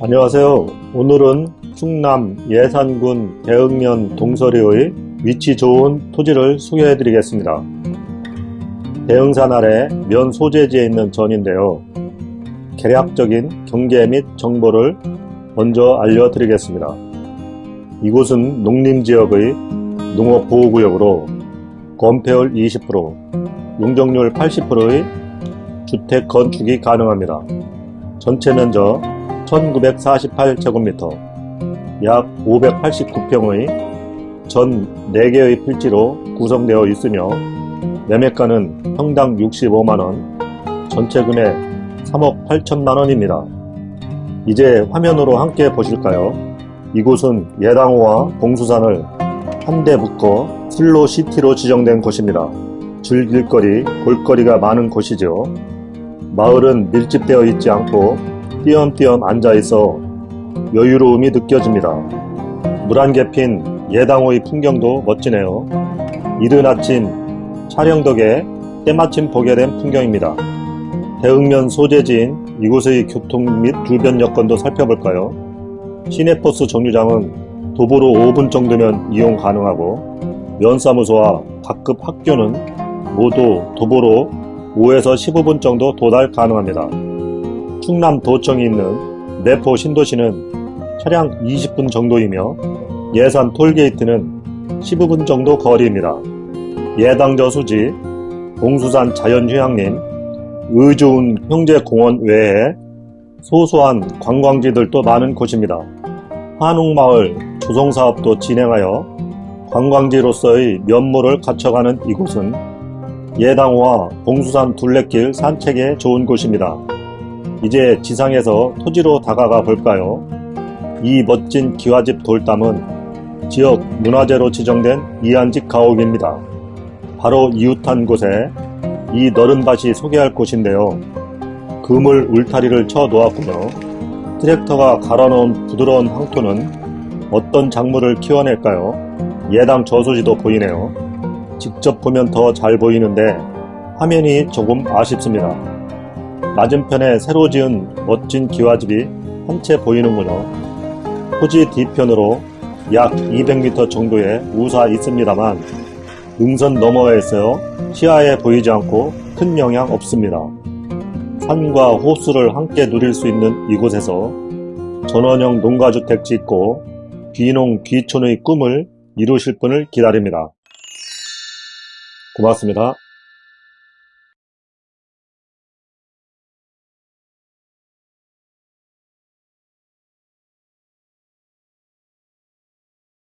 안녕하세요. 오늘은 충남 예산군 대흥면 동서리의 위치 좋은 토지를 소개해 드리겠습니다. 대흥산 아래 면 소재지에 있는 전인데요. 개략적인 경계 및 정보를 먼저 알려드리겠습니다. 이곳은 농림지역의 농업보호구역으로 건폐율 20%, 용적률 80%의 주택 건축이 가능합니다. 전체 면적 1948제곱미터, 약 589평의 전 4개의 필지로 구성되어 있으며 매매가는 평당 65만원, 전체 금액 3억 8천만원입니다. 이제 화면으로 함께 보실까요? 이곳은 예당호와 봉수산을 한데 묶어 슬로시티로 지정된 곳입니다. 즐길거리, 볼거리가 많은 곳이죠. 마을은 밀집되어 있지 않고 띄엄띄엄 앉아있어 여유로움이 느껴집니다. 물안개 핀 예당호의 풍경도 멋지네요. 이른 아침 촬영 덕에 때마침 보게 된 풍경입니다. 대흥면 소재지인 이곳의 교통 및 주변 여건도 살펴볼까요? 시내버스 정류장은 도보로 5분 정도면 이용 가능하고 면사무소와 각급 학교는 모두 도보로 5에서 15분 정도 도달 가능합니다. 충남도청이 있는 내포 신도시는 차량 20분 정도이며 예산 톨게이트는 15분 정도 거리입니다. 예당저 수지, 봉수산 자연휴양림, 의좋은 형제공원 외에 소소한 관광지들도 많은 곳입니다. 한옥마을 조성사업도 진행하여 관광지로서의 면모를 갖춰가는 이곳은 예당호와 봉수산 둘레길 산책에 좋은 곳입니다. 이제 지상에서 토지로 다가가 볼까요? 이 멋진 기와집 돌담은 지역 문화재로 지정된 이안직 가옥입니다. 바로 이웃한 곳에 이 너른 밭이 소개할 곳인데요. 그물 울타리를 쳐 놓았군요. 트랙터가 갈아놓은 부드러운 황토는 어떤 작물을 키워낼까요? 예당 저수지도 보이네요. 직접 보면 더 잘 보이는데 화면이 조금 아쉽습니다. 맞은편에 새로 지은 멋진 기와집이 한 채 보이는군요. 토지 뒤편으로 약 200m 정도의 우사 있습니다만 능선 너머에 있어요. 시야에 보이지 않고 큰 영향 없습니다. 산과 호수를 함께 누릴 수 있는 이곳에서 전원형 농가주택 짓고 귀농 귀촌의 꿈을 이루실 분을 기다립니다. 고맙습니다.